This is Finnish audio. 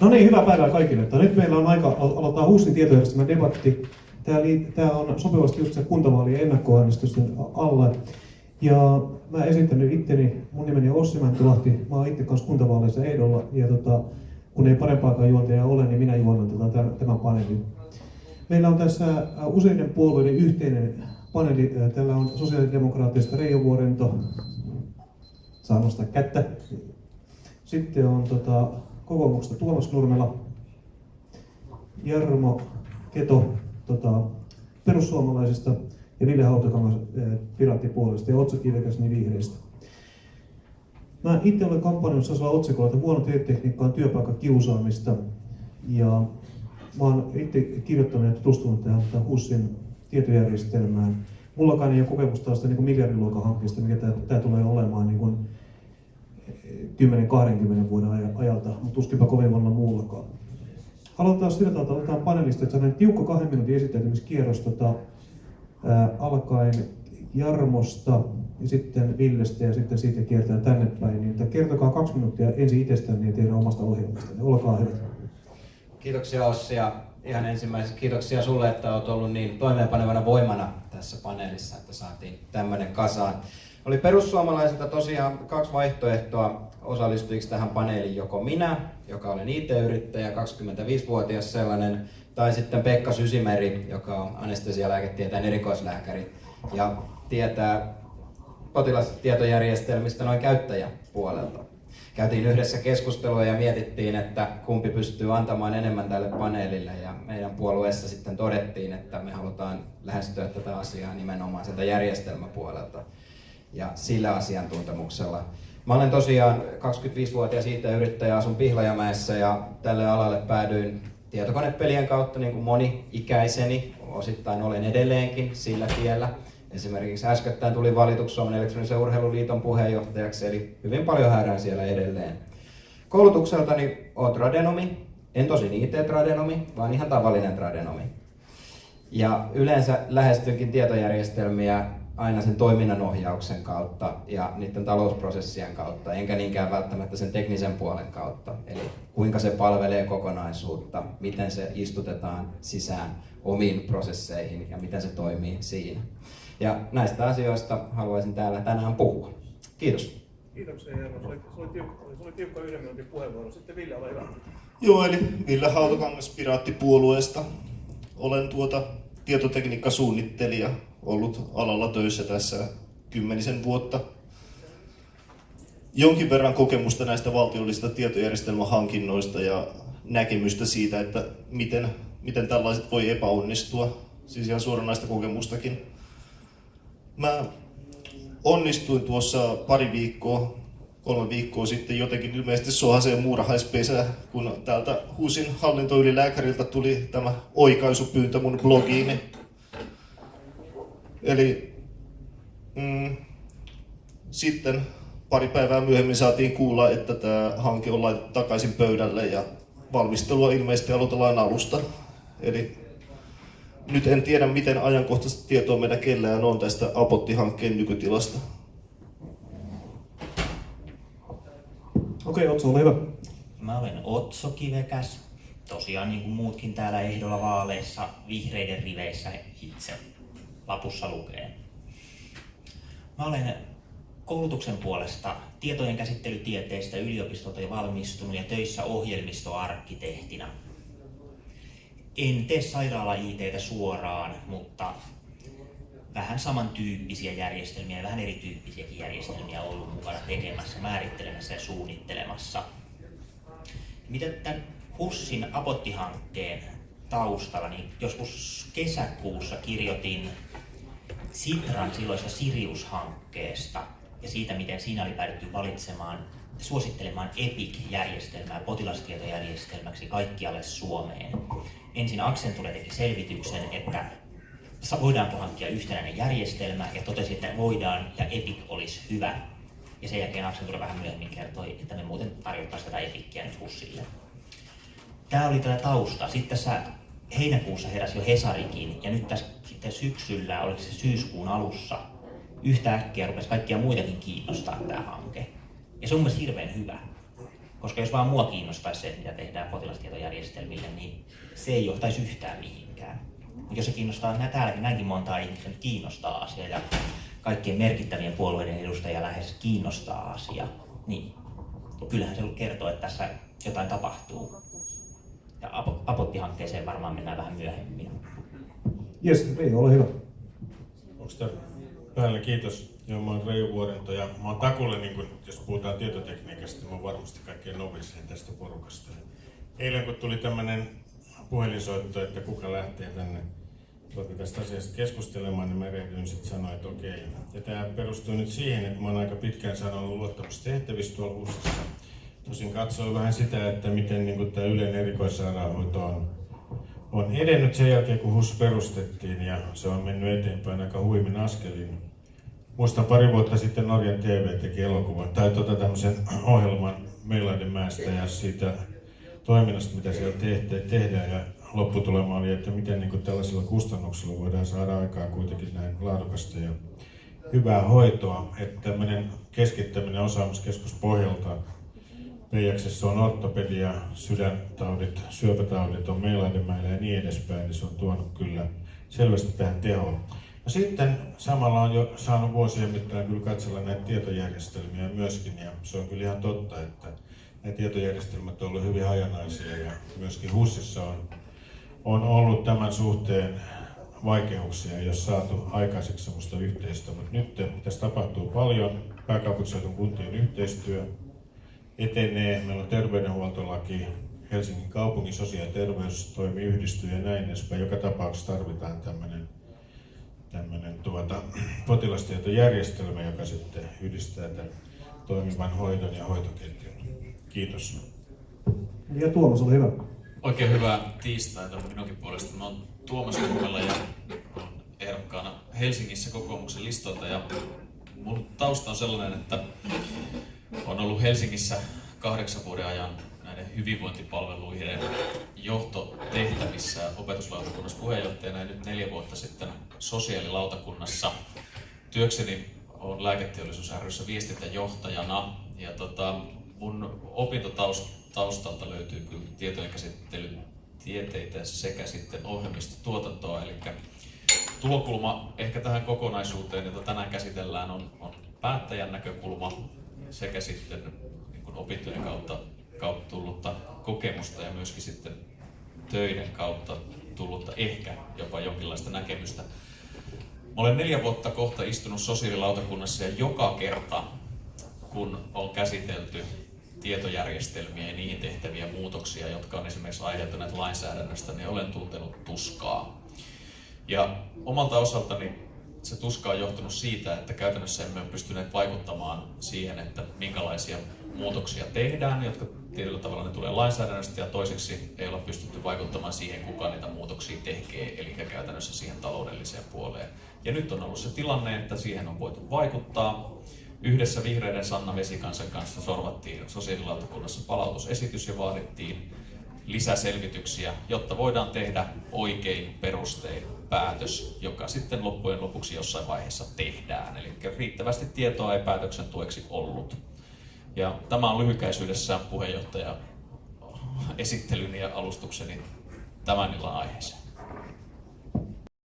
No niin, hyvää päivää kaikille. Että nyt meillä on aika aloittaa HUSin tietojärjestelmän debatti. Tämä, on sopivasti just se kuntavaalien ennakkoäänestysten alla. Ja mä esitän itteni, mun nimeni on Ossi Mäntylahti, mä oon itse kanssa kuntavaaleissa ehdolla. Ja tota, kun ei parempaakaan juontajaa ole, niin minä juonan tota, tämän paneelin. Meillä on tässä useiden puolueiden yhteinen paneeli. Täällä on sosiaalidemokraattista Reijo Vuorento, saa nostaa kättä. Sitten on tota, kokoomuksesta Tuomas Nurmela, Jarmo Keto tota, perussuomalaisista ja Ville Hautakangas eh, piraattipuolesta ja Otso Kivekäs niin vihreistä. Mä itse olen kampanjoissa sellaisella otsikolla, että huono tietotekniikka on työpaikan kiusaamista. Ja mä oon itse kirjoittanut ja tutustunut tähän, HUSin tietojärjestelmään. Mullakaan ei ole kokemusta tällaista niin miljardiluokan hankkeesta, mikä tämä tulee olemaan niin kuin 10-20 vuoden ajalta, mutta tuskinpa kovin monella muullakaan. Aloitetaan sillä tavalla, että otetaan panelista, että saadaan tiukka kahden minuutin esittäytymiskierros tota, ää, alkaen Jarmosta ja sitten Villestä ja sitten siitä kiertää tänne päin. Niin, kertokaa kaksi minuuttia ensin itsestänne ja teidän omasta ohjelmasta. Olkaa hyvä. Kiitoksia Ossi ja ihan ensimmäiseksi kiitoksia sulle, että olet ollut niin toimeenpanevana voimana tässä paneelissa, että saatiin tämmöinen kasaan. Oli perussuomalaisilta tosiaan kaksi vaihtoehtoa osallistujiksi tähän paneeliin, joko minä, joka olen IT-yrittäjä, 25-vuotias sellainen, tai sitten Pekka Sysimeri, joka on anestesialääketieteen erikoislääkäri ja tietää potilastietojärjestelmistä noin käyttäjäpuolelta. Käytiin yhdessä keskustelua ja mietittiin, että kumpi pystyy antamaan enemmän tälle paneelille ja meidän puolueessa sitten todettiin, että me halutaan lähestyä tätä asiaa nimenomaan sieltä järjestelmäpuolelta ja sillä asiantuntemuksella. Mä olen tosiaan 25-vuotias IT-yrittäjä, asun Pihlajamäessä ja tälle alalle päädyin tietokonepelien kautta niin kuin moni ikäiseni. Osittain olen edelleenkin sillä tiellä. Esimerkiksi äskettäin tuli valituksi Suomen elektronisen urheiluliiton puheenjohtajaksi, eli hyvin paljon häärään siellä edelleen. Koulutukseltani olen tradenomi, en tosin IT-tradenomi, vaan ihan tavallinen tradenomi. Ja yleensä lähestynkin tietojärjestelmiä aina sen toiminnan ohjauksen kautta ja niiden talousprosessien kautta, enkä niinkään välttämättä sen teknisen puolen kautta. Eli kuinka se palvelee kokonaisuutta, miten se istutetaan sisään omiin prosesseihin ja miten se toimii siinä. Ja näistä asioista haluaisin täällä tänään puhua. Kiitos. Kiitoksia Jarmo. Se oli, se oli, tiukka, se oli tiukka yhden minuutin puheenvuoro. Sitten Ville, ole hyvä. Joo, eli Ville Hautakangas Piraattipuolueesta. Olen tuota tietotekniikkasuunnittelija ollut alalla töissä tässä kymmenisen vuotta. Jonkin verran kokemusta näistä valtiollisista tietojärjestelmähankinnoista ja näkemystä siitä, että miten, miten tällaiset voi epäonnistua. Siis ihan suoranaista kokemustakin. Mä onnistuin tuossa pari viikkoa, kolme viikkoa sitten jotenkin ilmeisesti sohaseen muurahaispesä, kun täältä HUSin hallintoylilääkäriltä tuli tämä oikaisupyyntö mun blogiini Eli mm, sitten pari päivää myöhemmin saatiin kuulla, että tämä hanke on laitettu takaisin pöydälle ja valmistelua ilmeisesti aloitellaan alusta. Eli nyt en tiedä, miten ajankohtaista tietoa meillä kellään on tästä Apotti-hankkeen nykytilasta. Okei, okay, Otso, ole hyvä. Mä olen Otso Kivekäs. Tosiaan niin kuin muutkin täällä ehdolla vaaleissa vihreiden riveissä itse lapussa lukee. Mä olen koulutuksen puolesta tietojen käsittelytieteistä yliopistolta jo valmistunut ja töissä ohjelmistoarkkitehtina. En tee sairaala suoraan, mutta vähän samantyyppisiä järjestelmiä, vähän erityyppisiäkin järjestelmiä ollut mukana tekemässä, määrittelemässä ja suunnittelemassa. Miten tämän HUSin Apotti-hankkeen taustalla, niin joskus kesäkuussa kirjoitin Sitran silloista Sirius-hankkeesta ja siitä, miten siinä oli päädytty valitsemaan, suosittelemaan EPIC-järjestelmää potilastietojärjestelmäksi kaikkialle Suomeen. Ensin Accenture teki selvityksen, että voidaanko hankkia yhtenäinen järjestelmä ja totesi, että voidaan ja EPIC olisi hyvä. Ja sen jälkeen Accenture vähän myöhemmin kertoi, että me muuten tarjottaisiin tätä EPICiä nyt HUSille. Tämä oli tämä tausta. Sitten tässä heinäkuussa heräsi jo Hesarikin ja nyt tässä sitten syksyllä, oliko se syyskuun alussa, yhtäkkiä rupesi kaikkia muitakin kiinnostaa tämä hanke. Ja se on mielestäni hirveän hyvä. Koska jos vaan mua kiinnostaisi se, mitä tehdään potilastietojärjestelmille, niin se ei johtaisi yhtään mihinkään. Mutta jos se kiinnostaa nä- täälläkin näinkin montaa ihmistä, nyt kiinnostaa asia ja kaikkien merkittävien puolueiden edustajia lähes kiinnostaa asia, niin kyllähän se kertoo, että tässä jotain tapahtuu. Ja Apo- Apotti-hankkeeseen varmaan mennään vähän myöhemmin. Jes, Reijo, ole hyvä. Onko tämä päällä? Kiitos. Joo, mä oon Reijo Vuorento ja mä oon Takulle, niin kun, jos puhutaan tietotekniikasta, mä oon varmasti kaikkein novisin tästä porukasta. Eilen kun tuli tämmöinen puhelinsoitto, että kuka lähtee tänne tuota tästä asiasta keskustelemaan, niin mä erehdyin sitten sanoa, että okei. Ja tämä perustuu nyt siihen, että mä oon aika pitkään sanonut luottamustehtävissä tuolla HUSissa. Tosin katsoin vähän sitä, että miten niin tämä yleinen erikoissairaanhoito on on edennyt sen jälkeen, kun HUS perustettiin ja se on mennyt eteenpäin aika huimin askelin. Muistan pari vuotta sitten Norjan TV teki elokuvan tai tota tämmöisen ohjelman Meilaidenmäestä ja siitä toiminnasta, mitä siellä tehte, tehdään ja lopputulema oli, että miten niin tällaisilla kustannuksilla voidaan saada aikaan kuitenkin näin laadukasta ja hyvää hoitoa, että tämmöinen keskittäminen osaamiskeskus pohjalta Peijaksessa on ortopedia, sydäntaudit, syöpätaudit on Meilaidenmäellä ja niin edespäin, niin se on tuonut kyllä selvästi tähän tehoon. No sitten samalla on jo saanut vuosien mittaan kyllä katsella näitä tietojärjestelmiä myöskin, ja se on kyllä ihan totta, että nämä tietojärjestelmät ovat olleet hyvin hajanaisia, ja myöskin HUSissa on, on ollut tämän suhteen vaikeuksia, jos saatu aikaiseksi sellaista yhteistyötä, mutta nyt tässä tapahtuu paljon, pääkaupunkiseudun kuntien yhteistyö, etenee. Meillä on terveydenhuoltolaki, Helsingin kaupungin sosiaali- ja terveystoimi yhdistyy ja näin edespäin. Joka tapauksessa tarvitaan tämmöinen tämmöinen tuota, potilastietojärjestelmä, joka sitten yhdistää tämän toimivan hoidon ja hoitoketjun. Kiitos. Ja Tuomas, ole hyvä. Oikein hyvää tiistaita minunkin puolesta. Mä oon Tuomas Jummela ja olen ehdokkaana Helsingissä kokoomuksen listoilta ja mun tausta on sellainen, että olen ollut Helsingissä kahdeksan vuoden ajan näiden hyvinvointipalveluiden johtotehtävissä opetuslautakunnassa puheenjohtajana ja nyt neljä vuotta sitten sosiaalilautakunnassa. Työkseni olen lääketeollisuus ryssä viestintäjohtajana ja tota, mun opintotaustalta löytyy kyllä tietojen käsittelyn tieteitä sekä sitten ohjelmistotuotantoa, eli tulokulma ehkä tähän kokonaisuuteen, jota tänään käsitellään, on, on päättäjän näkökulma sekä sitten niin opintojen kautta, kautta tullutta kokemusta ja myöskin sitten töiden kautta tullutta ehkä jopa jonkinlaista näkemystä. Mä olen neljä vuotta kohta istunut sosiaalilautakunnassa ja joka kerta, kun on käsitelty tietojärjestelmiä ja niihin tehtäviä muutoksia, jotka on esimerkiksi aiheuttaneet lainsäädännöstä, niin olen tuntenut tuskaa. Ja omalta osaltani se tuska on johtunut siitä, että käytännössä emme ole pystyneet vaikuttamaan siihen, että minkälaisia muutoksia tehdään, jotka tietyllä tavalla ne tulee lainsäädännöstä, ja toiseksi ei olla pystytty vaikuttamaan siihen, kuka niitä muutoksia tekee, eli käytännössä siihen taloudelliseen puoleen. Ja nyt on ollut se tilanne, että siihen on voitu vaikuttaa. Yhdessä vihreiden Sanna Vesikansan kanssa sorvattiin sosiaalilautakunnassa palautusesitys ja vaadittiin lisäselvityksiä, jotta voidaan tehdä oikein perustein päätös, joka sitten loppujen lopuksi jossain vaiheessa tehdään. Eli riittävästi tietoa ei päätöksen tueksi ollut. Ja tämä on lyhykäisyydessä puheenjohtaja esittelyni ja alustukseni tämän illan aiheeseen.